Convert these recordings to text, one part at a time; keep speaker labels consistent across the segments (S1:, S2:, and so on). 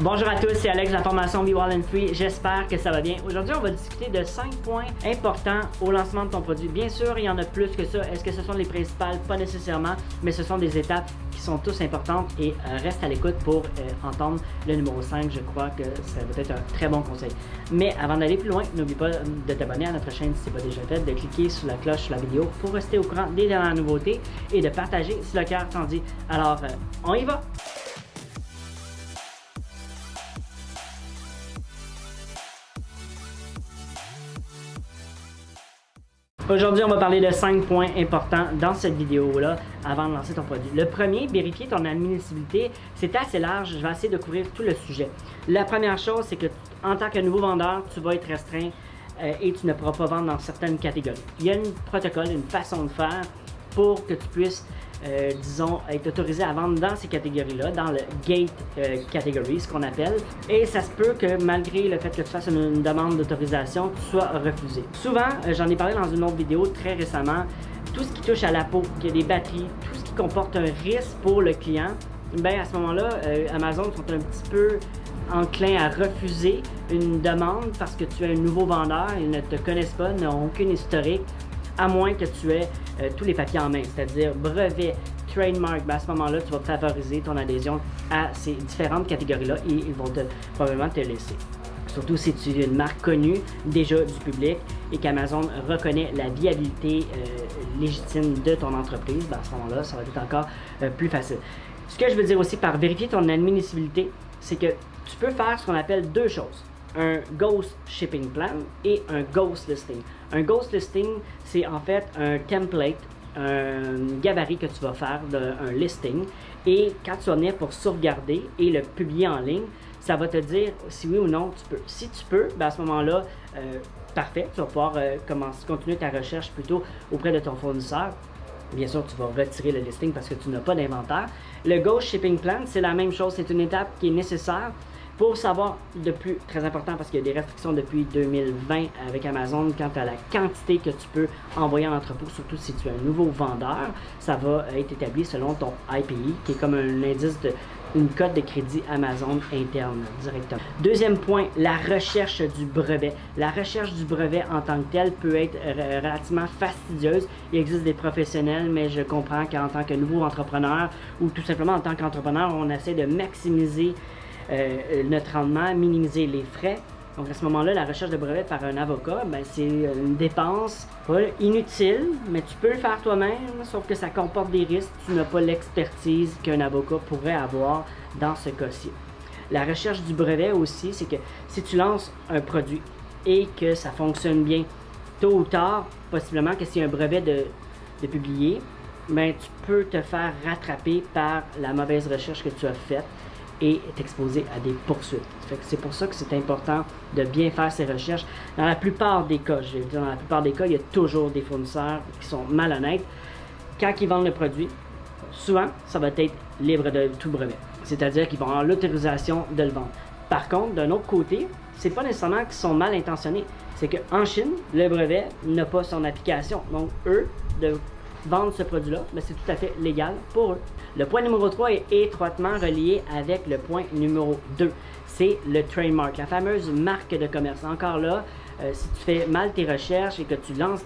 S1: Bonjour à tous, c'est Alex de la formation Be and Free. J'espère que ça va bien. Aujourd'hui, on va discuter de 5 points importants au lancement de ton produit. Bien sûr, il y en a plus que ça. Est-ce que ce sont les principales? Pas nécessairement, mais ce sont des étapes qui sont tous importantes et euh, reste à l'écoute pour euh, entendre le numéro 5. Je crois que ça va être un très bon conseil. Mais avant d'aller plus loin, n'oublie pas de t'abonner à notre chaîne si ce n'est pas déjà fait, de cliquer sur la cloche sur la vidéo pour rester au courant des dernières nouveautés et de partager si le cœur t'en dit. Alors, euh, on y va! Aujourd'hui, on va parler de 5 points importants dans cette vidéo-là avant de lancer ton produit. Le premier, vérifier ton admissibilité. C'est assez large, je vais essayer de couvrir tout le sujet. La première chose, c'est que en tant que nouveau vendeur, tu vas être restreint euh, et tu ne pourras pas vendre dans certaines catégories. Il y a un protocole, une façon de faire pour que tu puisses euh, disons, être autorisé à vendre dans ces catégories-là, dans le gate euh, category, ce qu'on appelle. Et ça se peut que malgré le fait que tu fasses une, demande d'autorisation, tu sois refusé. Souvent, euh, j'en ai parlé dans une autre vidéo très récemment, tout ce qui touche à la peau, qui a des batteries, tout ce qui comporte un risque pour le client, ben à ce moment-là, Amazon sont un petit peu enclin à refuser une demande parce que tu es un nouveau vendeur, ils ne te connaissent pas, n'ont aucune historique, à moins que tu aies euh, tous les papiers en main, c'est-à-dire brevet, trademark, ben à ce moment-là, tu vas favoriser ton adhésion à ces différentes catégories-là et ils vont probablement te laisser. Surtout si tu es une marque connue déjà du public et qu'Amazon reconnaît la viabilité euh, légitime de ton entreprise, ben à ce moment-là, ça va être encore euh, plus facile. Ce que je veux dire aussi par vérifier ton admissibilité, c'est que tu peux faire ce qu'on appelle deux choses un Ghost Shipping Plan et un Ghost Listing. Un Ghost Listing, c'est en fait un template, un gabarit que tu vas faire d'un listing. Et quand tu vas venir pour sauvegarder et le publier en ligne, ça va te dire si oui ou non tu peux. Si tu peux, ben à ce moment-là, euh, parfait, tu vas pouvoir euh, commencer, continuer ta recherche plutôt auprès de ton fournisseur. Bien sûr, tu vas retirer le listing parce que tu n'as pas d'inventaire. Le Ghost Shipping Plan, c'est la même chose, c'est une étape qui est nécessaire pour savoir de plus, très important parce qu'il y a des restrictions depuis 2020 avec Amazon quant à la quantité que tu peux envoyer en entrepôt, surtout si tu es un nouveau vendeur, ça va être établi selon ton IPI, qui est comme un indice de une cote de crédit Amazon interne directement. Deuxième point, la recherche du brevet. La recherche du brevet en tant que tel peut être relativement fastidieuse. Il existe des professionnels, mais je comprends qu'en tant que nouveau entrepreneur ou tout simplement en tant qu'entrepreneur, on essaie de maximiser euh, notre rendement, minimiser les frais. Donc à ce moment-là, la recherche de brevet par un avocat, ben, c'est une dépense pas inutile, mais tu peux le faire toi-même, sauf que ça comporte des risques. Tu n'as pas l'expertise qu'un avocat pourrait avoir dans ce cas-ci. La recherche du brevet aussi, c'est que si tu lances un produit et que ça fonctionne bien, tôt ou tard, possiblement que c'est un brevet de, de publier, ben, tu peux te faire rattraper par la mauvaise recherche que tu as faite et est exposé à des poursuites. C'est pour ça que c'est important de bien faire ses recherches. Dans la plupart des cas, je vais dire, dans la plupart des cas, il y a toujours des fournisseurs qui sont malhonnêtes. Quand ils vendent le produit, souvent, ça va être libre de tout brevet. C'est-à-dire qu'ils vont avoir l'autorisation de le vendre. Par contre, d'un autre côté, c'est pas nécessairement qu'ils sont mal intentionnés. C'est qu'en Chine, le brevet n'a pas son application. Donc, eux, de vendre ce produit-là, mais c'est tout à fait légal pour eux. Le point numéro 3 est étroitement relié avec le point numéro 2. C'est le trademark, la fameuse marque de commerce. Encore là, euh, si tu fais mal tes recherches et que tu lances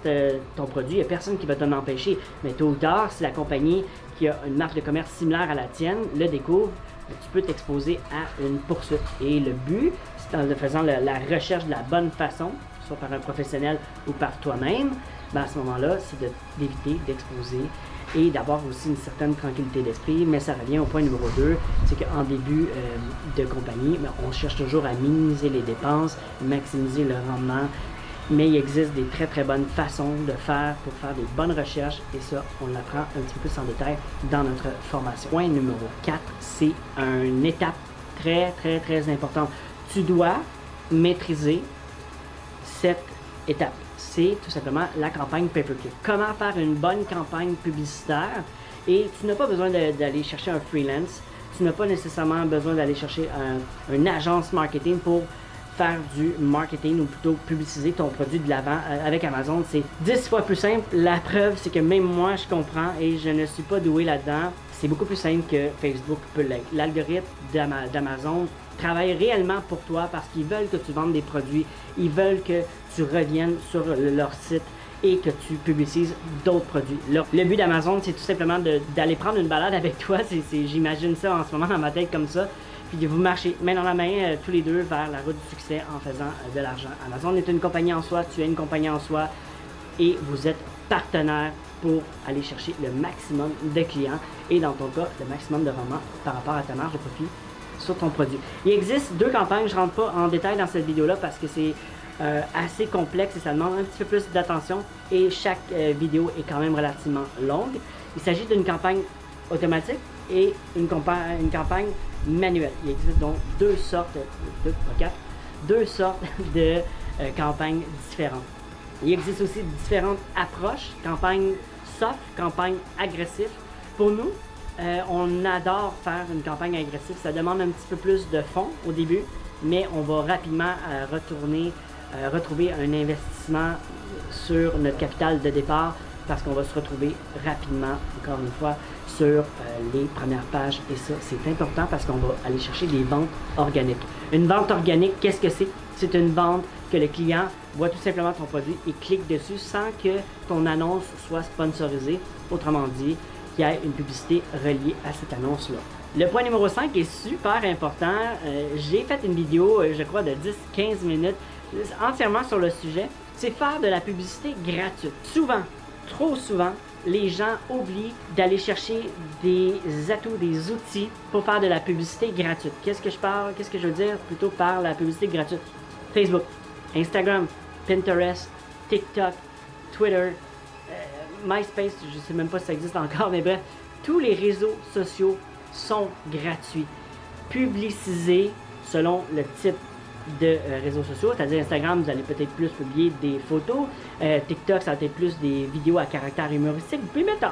S1: ton produit, il n'y a personne qui va t'en empêcher. Mais tôt ou tard, si la compagnie qui a une marque de commerce similaire à la tienne le découvre, tu peux t'exposer à une poursuite. Et le but, c'est en faisant la, recherche de la bonne façon, par un professionnel ou par toi-même, ben à ce moment-là, c'est d'éviter d'exposer et d'avoir aussi une certaine tranquillité d'esprit. Mais ça revient au point numéro 2, c'est qu'en début euh, de compagnie, ben, on cherche toujours à minimiser les dépenses, maximiser le rendement. Mais il existe des très très bonnes façons de faire pour faire des bonnes recherches et ça, on l'apprend un petit peu plus en détail dans notre formation. Point numéro 4, c'est une étape très très très importante. Tu dois maîtriser cette étape c'est tout simplement la campagne pay-per-click. Comment faire une bonne campagne publicitaire? Et tu n'as pas besoin d'aller chercher un freelance, tu n'as pas nécessairement besoin d'aller chercher un, une agence marketing pour faire du marketing ou plutôt publiciser ton produit de l'avant euh, avec Amazon. C'est 10 fois plus simple. La preuve, c'est que même moi, je comprends et je ne suis pas doué là-dedans. C'est beaucoup plus simple que Facebook peut l'être. L'algorithme d'Amazon travaillent réellement pour toi parce qu'ils veulent que tu vendes des produits, ils veulent que tu reviennes sur leur site et que tu publicises d'autres produits. Le, but d'Amazon, c'est tout simplement d'aller prendre une balade avec toi. J'imagine ça en ce moment dans ma tête comme ça. Puis vous marcher main dans la main euh, tous les deux vers la route du succès en faisant euh, de l'argent. Amazon est une compagnie en soi, tu es une compagnie en soi et vous êtes partenaire pour aller chercher le maximum de clients et dans ton cas, le maximum de rendement par rapport à ta marge de profit sur ton produit. Il existe deux campagnes, je ne rentre pas en détail dans cette vidéo-là parce que c'est euh, assez complexe et ça demande un petit peu plus d'attention et chaque euh, vidéo est quand même relativement longue. Il s'agit d'une campagne automatique et une, campagne, manuelle. Il existe donc deux sortes, deux, quatre, deux sortes de euh, campagnes différentes. Il existe aussi différentes approches, campagne soft, campagne agressive. Pour nous, on adore faire une campagne agressive. Ça demande un petit peu plus de fonds au début, mais on va rapidement retourner euh, retrouver un investissement sur notre capital de départ parce qu'on va se retrouver rapidement, encore une fois, sur euh, les premières pages. Et ça, c'est important parce qu'on va aller chercher des ventes organiques. Une vente organique, qu'est-ce que c'est? C'est une vente que le client voit tout simplement ton produit et clique dessus sans que ton annonce soit sponsorisée. Autrement dit, qu'il y ait une publicité reliée à cette annonce-là. Le point numéro 5 est super important. Euh, j'ai fait une vidéo, je crois, de 10-15 minutes entièrement sur le sujet, c'est faire de la publicité gratuite. Souvent, trop souvent, les gens oublient d'aller chercher des atouts, des outils pour faire de la publicité gratuite. Qu'est-ce que je parle, qu'est-ce que je veux dire? Plutôt par la publicité gratuite? Facebook, Instagram, Pinterest, TikTok, Twitter, euh, MySpace, je ne sais même pas si ça existe encore, mais bref, tous les réseaux sociaux sont gratuits. Publicisés selon le type de euh, réseaux sociaux, c'est-à-dire Instagram, vous allez peut-être plus publier des photos, euh, TikTok, ça va être plus des vidéos à caractère humoristique. Vous pouvez mettre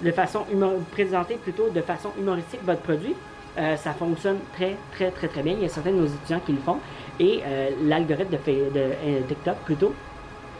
S1: de façon présenter plutôt de façon humoristique votre produit. Ça fonctionne très, très, très, très bien. Il y a certains de nos étudiants qui le font. Et l'algorithme de, de TikTok, plutôt,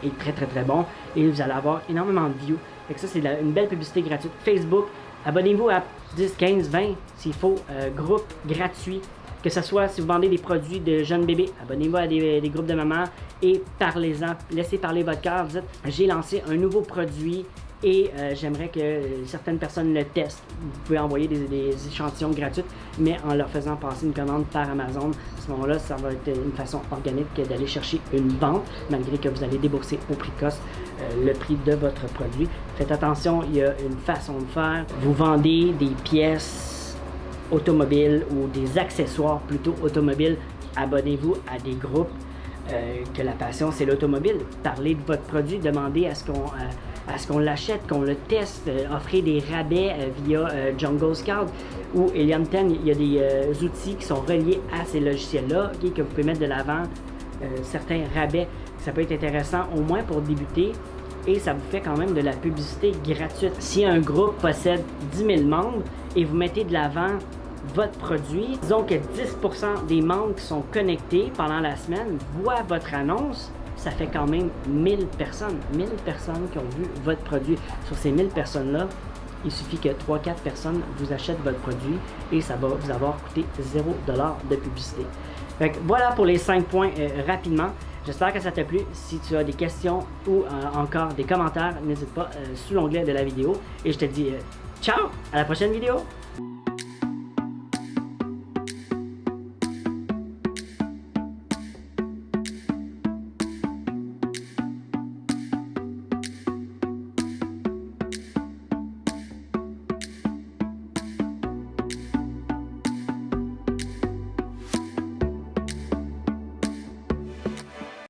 S1: est très, très, très bon. Et vous allez avoir énormément de views. Et ça, c'est une belle publicité gratuite. Facebook, abonnez-vous à 10, 15, 20, s'il faut, groupe gratuit que ce soit si vous vendez des produits de jeunes bébés, abonnez-vous à des, groupes de mamans et parlez-en. Laissez parler votre cœur. Dites, j'ai lancé un nouveau produit et euh, j'aimerais que certaines personnes le testent. Vous pouvez envoyer des, échantillons gratuits, mais en leur faisant passer une commande par Amazon. À ce moment-là, ça va être une façon organique d'aller chercher une vente, malgré que vous allez débourser au prix cost euh, le prix de votre produit. Faites attention, il y a une façon de faire. Vous vendez des pièces automobiles ou des accessoires plutôt automobiles, abonnez-vous à des groupes euh, que la passion c'est l'automobile. Parlez de votre produit, demandez à ce qu'on à ce qu'on l'achète, qu'on le teste, euh, offrez des rabais via Jungle Scout ou 10. Il y a des outils qui sont reliés à ces logiciels-là que vous pouvez mettre de l'avant certains rabais. Ça peut être intéressant au moins pour débuter et ça vous fait quand même de la publicité gratuite. Si un groupe possède 10 000 membres et vous mettez de l'avant votre produit, disons que 10% des membres qui sont connectés pendant la semaine voient votre annonce, ça fait quand même 1000 personnes. 1000 personnes qui ont vu votre produit. Sur ces 1000 personnes-là, il suffit que 3-4 personnes vous achètent votre produit et ça va vous avoir coûté 0$ de publicité. voilà pour les 5 points euh, rapidement. J'espère que ça t'a plu. Si tu as des questions ou euh, encore des commentaires, n'hésite pas euh, sous l'onglet de la vidéo. Et je te dis ciao, à la prochaine vidéo!